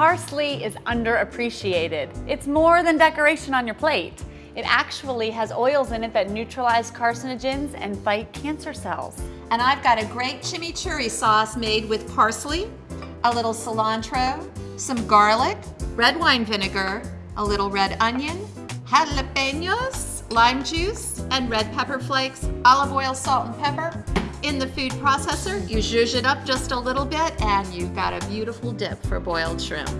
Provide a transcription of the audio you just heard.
Parsley is underappreciated. It's more than decoration on your plate. It actually has oils in it that neutralize carcinogens and fight cancer cells. And I've got a great chimichurri sauce made with parsley, a little cilantro, some garlic, red wine vinegar, a little red onion, jalapenos, lime juice, and red pepper flakes, olive oil, salt, and pepper. In the food processor, you zhuzh it up just a little bit and you've got a beautiful dip for boiled shrimp.